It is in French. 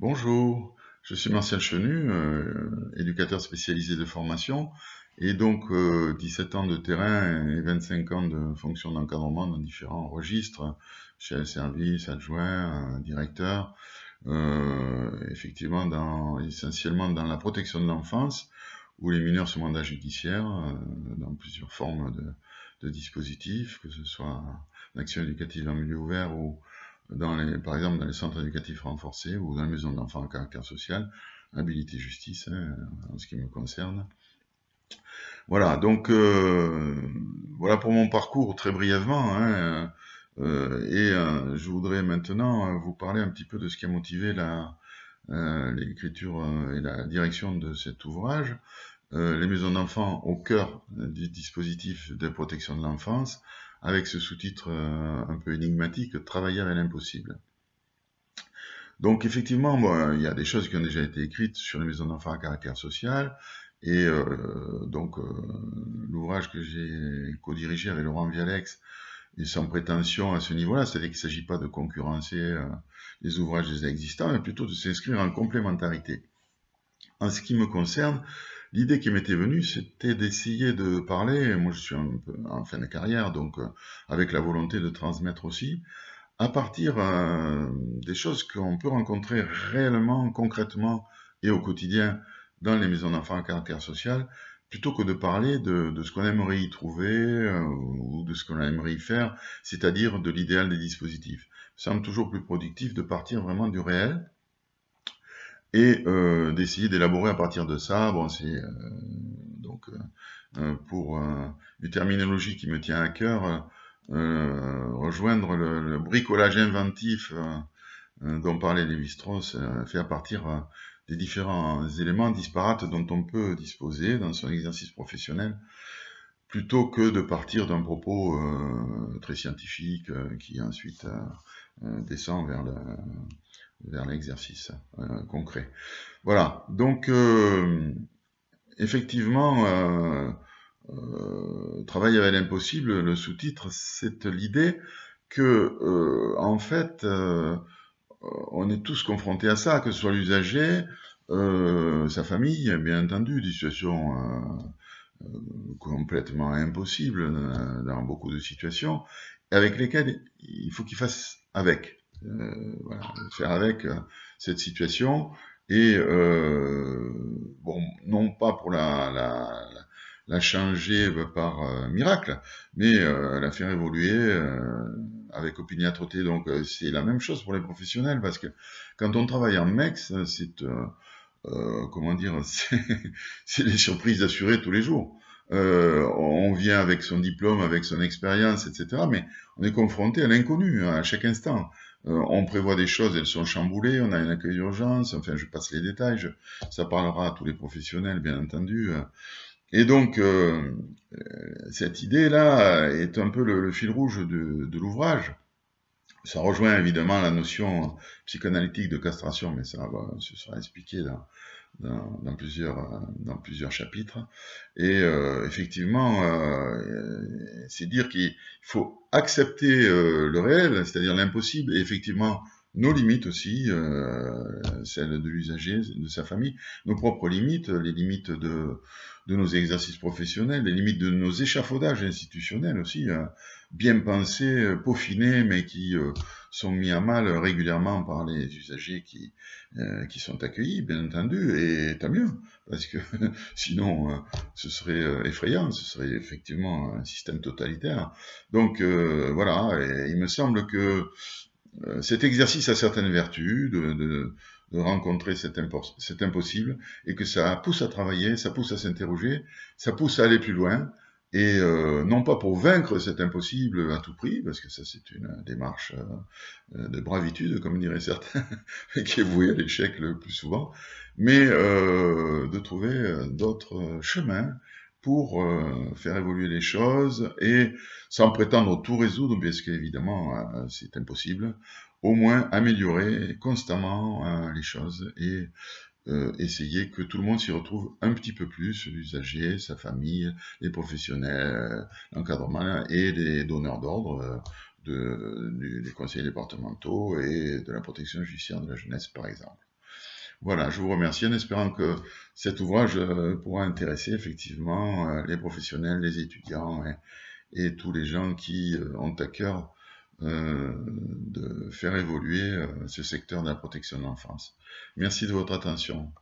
Bonjour, je suis Martial Chenu, euh, éducateur spécialisé de formation, et donc euh, 17 ans de terrain et 25 ans de fonction d'encadrement dans différents registres, chez le service, adjoint, directeur, euh, effectivement dans, essentiellement dans la protection de l'enfance, où les mineurs sont mandats judiciaires, euh, dans plusieurs formes de, de dispositifs, que ce soit l'action éducative en milieu ouvert ou par exemple dans les centres éducatifs renforcés ou dans les maisons d'enfants à caractère social, habilité justice, hein, en ce qui me concerne. Voilà, donc euh, voilà pour mon parcours très brièvement. Hein, euh, et euh, je voudrais maintenant vous parler un petit peu de ce qui a motivé l'écriture et la direction de cet ouvrage. les maisons d'enfants au cœur du dispositif de protection de l'enfance, avec ce sous-titre euh, un peu énigmatique, Travailler avec l'impossible. Donc effectivement, il y a des choses qui ont déjà été écrites sur les maisons d'enfants à caractère social, et euh, donc euh, l'ouvrage que j'ai co-dirigé avec Laurent Vialex est sans prétention à ce niveau-là, c'est-à-dire qu'il ne s'agit pas de concurrencer les ouvrages déjà existants, mais plutôt de s'inscrire en complémentarité. En ce qui me concerne, L'idée qui m'était venue, c'était d'essayer de parler, moi je suis un peu en fin de carrière, donc euh, avec la volonté de transmettre aussi, à partir euh, des choses qu'on peut rencontrer réellement, concrètement et au quotidien dans les maisons d'enfants à caractère social, plutôt que de parler de, ce qu'on aimerait y trouver euh, ou de ce qu'on aimerait y faire, c'est-à-dire de l'idéal des dispositifs. Ça semble toujours plus productif de partir vraiment du réel, et euh, d'essayer d'élaborer à partir de ça. Bon, c'est euh, donc euh, pour une terminologie qui me tient à cœur, rejoindre le, bricolage inventif dont parlait Lévi-Strauss, fait à partir des différents éléments disparates dont on peut disposer dans son exercice professionnel, plutôt que de partir d'un propos très scientifique qui ensuite descend vers le, vers l'exercice euh, concret. Voilà, donc euh, effectivement, euh, travailler avec l'impossible, le sous-titre, c'est l'idée que, en fait, on est tous confrontés à ça, que ce soit l'usager, sa famille, bien entendu, des situations complètement impossibles dans beaucoup de situations, avec lesquelles il faut qu'il fasse avec. Euh, faire avec euh, cette situation et euh, bon, non pas pour la, la, changer par miracle, mais la faire évoluer avec opiniâtreté. Donc c'est la même chose pour les professionnels, parce que quand on travaille en MEX, c'est comment dire, c'est des surprises assurées tous les jours. On vient avec son diplôme, avec son expérience, etc. Mais on est confronté à l'inconnu hein, à chaque instant. Euh, on prévoit des choses, elles sont chamboulées, on a un accueil d'urgence, enfin je passe les détails, ça parlera à tous les professionnels bien entendu. Et donc euh, cette idée-là est un peu le, fil rouge de, l'ouvrage. Ça rejoint évidemment la notion psychanalytique de castration, mais ça sera expliqué dans, dans, plusieurs, dans plusieurs chapitres. Et euh, effectivement, euh, c'est dire qu'il faut accepter euh, le réel, c'est-à-dire l'impossible, et effectivement nos limites aussi, celles de l'usager, de sa famille, nos propres limites, les limites de, de nos exercices professionnels, les limites de nos échafaudages institutionnels aussi, hein, bien pensés, peaufinés, mais qui sont mis à mal régulièrement par les usagers qui, euh, qui sont accueillis, bien entendu, et tant mieux, parce que sinon euh, ce serait euh, effrayant, ce serait effectivement un système totalitaire. Donc voilà, il me semble que cet exercice a certaines vertus de, de, de rencontrer cet, cet impossible, et que ça pousse à travailler, ça pousse à s'interroger, ça pousse à aller plus loin, et euh, non pas pour vaincre cet impossible à tout prix, parce que ça c'est une démarche euh, de bravitude, comme diraient certains, qui est vouée à l'échec le plus souvent, mais euh, de trouver d'autres chemins pour faire évoluer les choses, et sans prétendre tout résoudre, parce qu'évidemment c'est impossible, au moins améliorer constamment les choses et euh, essayer que tout le monde s'y retrouve un petit peu plus, l'usager, sa famille, les professionnels, l'encadrement et les donneurs d'ordre euh, de, des conseillers départementaux et de la protection judiciaire de la jeunesse, par exemple. Voilà, je vous remercie en espérant que cet ouvrage pourra intéresser effectivement les professionnels, les étudiants et, tous les gens qui ont à cœur de faire évoluer ce secteur de la protection de l'enfance. Merci de votre attention.